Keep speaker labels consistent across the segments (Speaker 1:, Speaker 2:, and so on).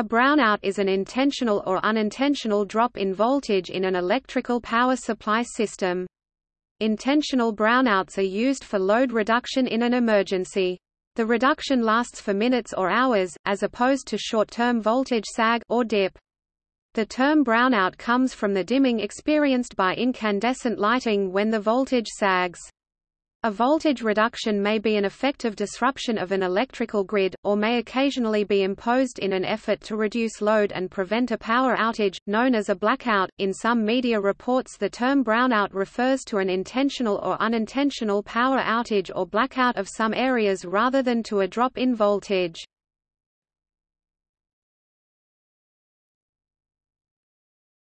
Speaker 1: A brownout is an intentional or unintentional drop in voltage in an electrical power supply system. Intentional brownouts are used for load reduction in an emergency. The reduction lasts for minutes or hours, as opposed to short-term voltage sag or dip. The term brownout comes from the dimming experienced by incandescent lighting when the voltage sags. A voltage reduction may be an effective disruption of an electrical grid, or may occasionally be imposed in an effort to reduce load and prevent a power outage, known as a blackout. In some media reports, the term brownout refers to an intentional or unintentional power outage or blackout of some areas rather than to a drop in voltage.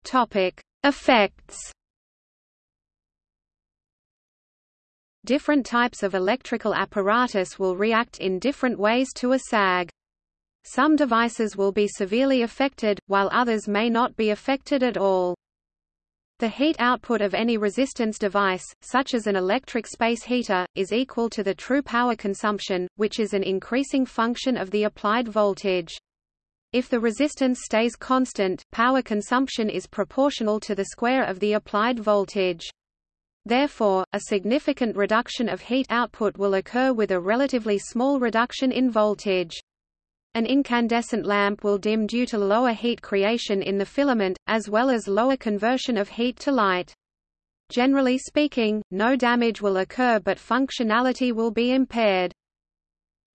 Speaker 1: Topic: Effects Different types of electrical apparatus will react in different ways to a sag. Some devices will be severely affected, while others may not be affected at all. The heat output of any resistance device, such as an electric space heater, is equal to the true power consumption, which is an increasing function of the applied voltage. If the resistance stays constant, power consumption is proportional to the square of the applied voltage. Therefore, a significant reduction of heat output will occur with a relatively small reduction in voltage. An incandescent lamp will dim due to lower heat creation in the filament, as well as lower conversion of heat to light. Generally speaking, no damage will occur but functionality will be impaired.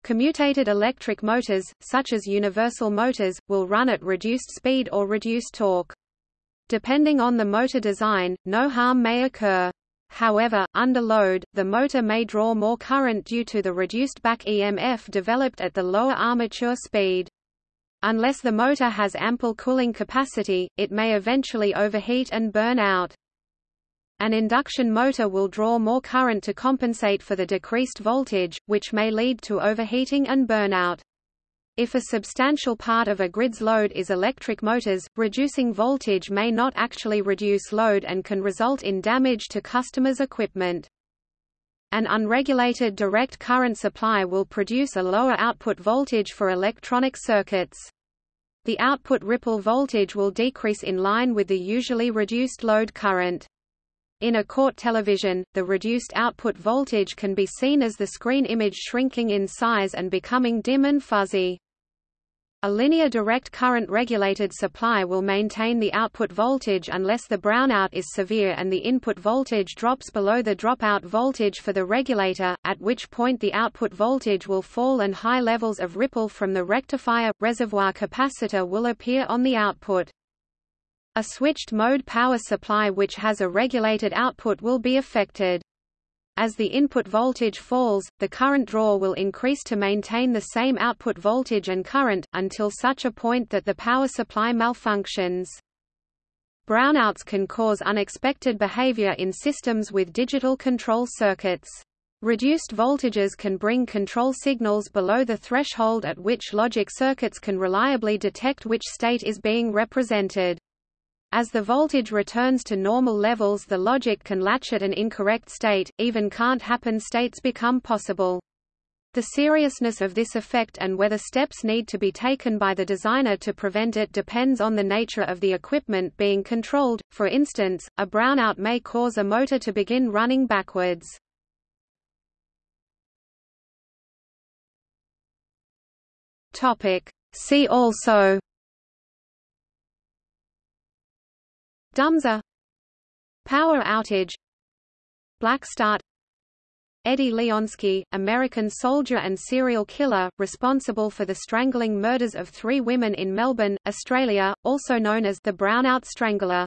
Speaker 1: Commutated electric motors, such as universal motors, will run at reduced speed or reduced torque. Depending on the motor design, no harm may occur. However, under load, the motor may draw more current due to the reduced back EMF developed at the lower armature speed. Unless the motor has ample cooling capacity, it may eventually overheat and burn out. An induction motor will draw more current to compensate for the decreased voltage, which may lead to overheating and burnout. If a substantial part of a grid's load is electric motors, reducing voltage may not actually reduce load and can result in damage to customers' equipment. An unregulated direct current supply will produce a lower output voltage for electronic circuits. The output ripple voltage will decrease in line with the usually reduced load current. In a CRT television, the reduced output voltage can be seen as the screen image shrinking in size and becoming dim and fuzzy. A linear direct current regulated supply will maintain the output voltage unless the brownout is severe and the input voltage drops below the dropout voltage for the regulator, at which point the output voltage will fall and high levels of ripple from the rectifier reservoir capacitor will appear on the output. A switched mode power supply which has a regulated output will be affected. As the input voltage falls, the current draw will increase to maintain the same output voltage and current, until such a point that the power supply malfunctions. Brownouts can cause unexpected behavior in systems with digital control circuits. Reduced voltages can bring control signals below the threshold at which logic circuits can reliably detect which state is being represented. As the voltage returns to normal levels the logic can latch at an incorrect state, even can't happen states become possible. The seriousness of this effect and whether steps need to be taken by the designer to prevent it depends on the nature of the equipment being controlled, for instance, a brownout may cause a motor to begin running backwards. See also
Speaker 2: Dumsor
Speaker 1: Power outage.
Speaker 2: Black Start.
Speaker 1: Eddie Leonski, American soldier and serial killer, responsible for the strangling murders of three women in Melbourne, Australia, also known as the Brownout Strangler.